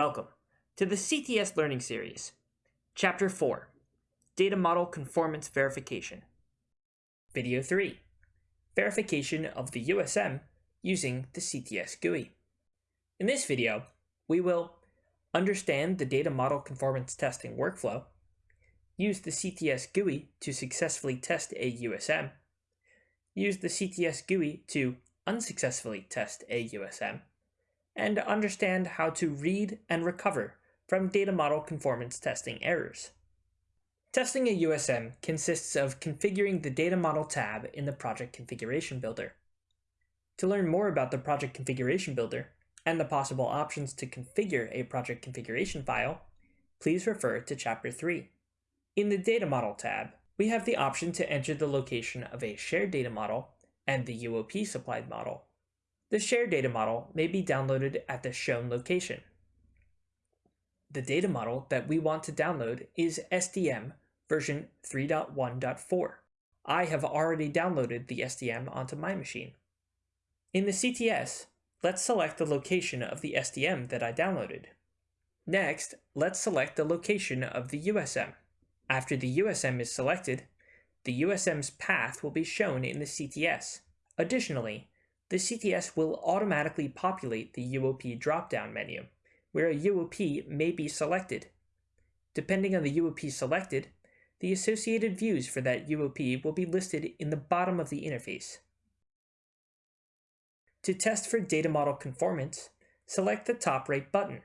Welcome to the CTS Learning Series, Chapter 4, Data Model Conformance Verification. Video 3, Verification of the USM using the CTS GUI. In this video, we will understand the data model conformance testing workflow, use the CTS GUI to successfully test a USM, use the CTS GUI to unsuccessfully test a USM, and understand how to read and recover from data model conformance testing errors. Testing a USM consists of configuring the Data Model tab in the Project Configuration Builder. To learn more about the Project Configuration Builder and the possible options to configure a project configuration file, please refer to Chapter 3. In the Data Model tab, we have the option to enter the location of a shared data model and the UOP supplied model. The shared data model may be downloaded at the shown location. The data model that we want to download is SDM version 3.1.4. I have already downloaded the SDM onto my machine. In the CTS, let's select the location of the SDM that I downloaded. Next, let's select the location of the USM. After the USM is selected, the USM's path will be shown in the CTS. Additionally, the CTS will automatically populate the UOP drop-down menu, where a UOP may be selected. Depending on the UOP selected, the associated views for that UOP will be listed in the bottom of the interface. To test for data model conformance, select the top right button.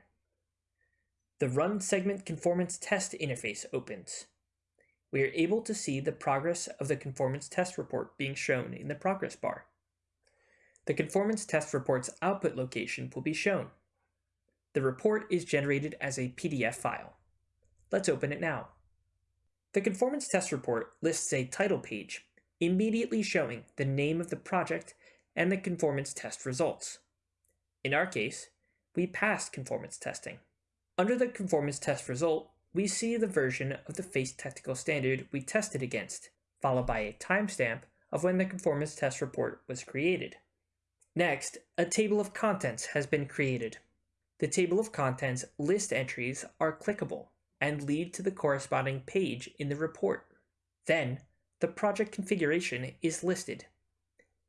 The Run Segment Conformance Test interface opens. We are able to see the progress of the conformance test report being shown in the progress bar the conformance test report's output location will be shown. The report is generated as a PDF file. Let's open it now. The conformance test report lists a title page, immediately showing the name of the project and the conformance test results. In our case, we passed conformance testing. Under the conformance test result, we see the version of the FACE technical standard we tested against, followed by a timestamp of when the conformance test report was created. Next, a table of contents has been created. The table of contents list entries are clickable and lead to the corresponding page in the report. Then, the project configuration is listed.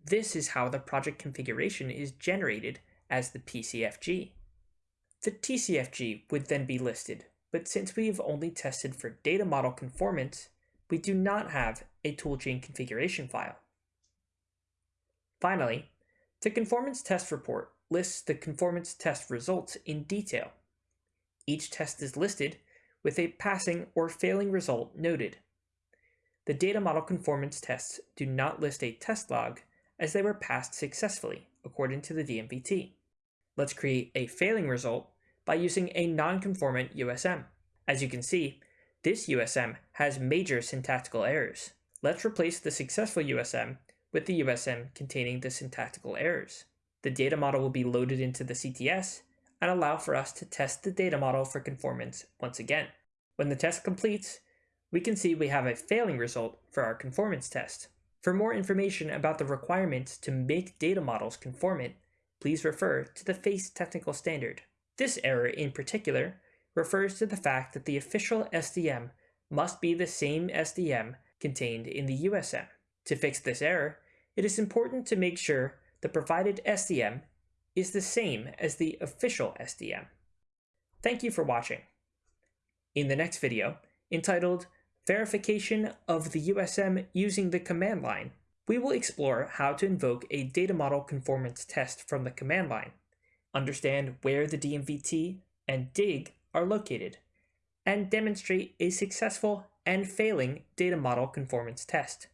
This is how the project configuration is generated as the PCFG. The TCFG would then be listed, but since we have only tested for data model conformance, we do not have a toolchain configuration file. Finally, the conformance test report lists the conformance test results in detail. Each test is listed with a passing or failing result noted. The data model conformance tests do not list a test log as they were passed successfully according to the DMVT. Let's create a failing result by using a non-conformant USM. As you can see, this USM has major syntactical errors. Let's replace the successful USM with the USM containing the syntactical errors. The data model will be loaded into the CTS and allow for us to test the data model for conformance once again. When the test completes, we can see we have a failing result for our conformance test. For more information about the requirements to make data models conformant, please refer to the FACE technical standard. This error in particular refers to the fact that the official SDM must be the same SDM contained in the USM. To fix this error, it is important to make sure the provided SDM is the same as the official SDM. Thank you for watching. In the next video, entitled Verification of the USM using the command line, we will explore how to invoke a data model conformance test from the command line, understand where the DMVT and DIG are located, and demonstrate a successful and failing data model conformance test.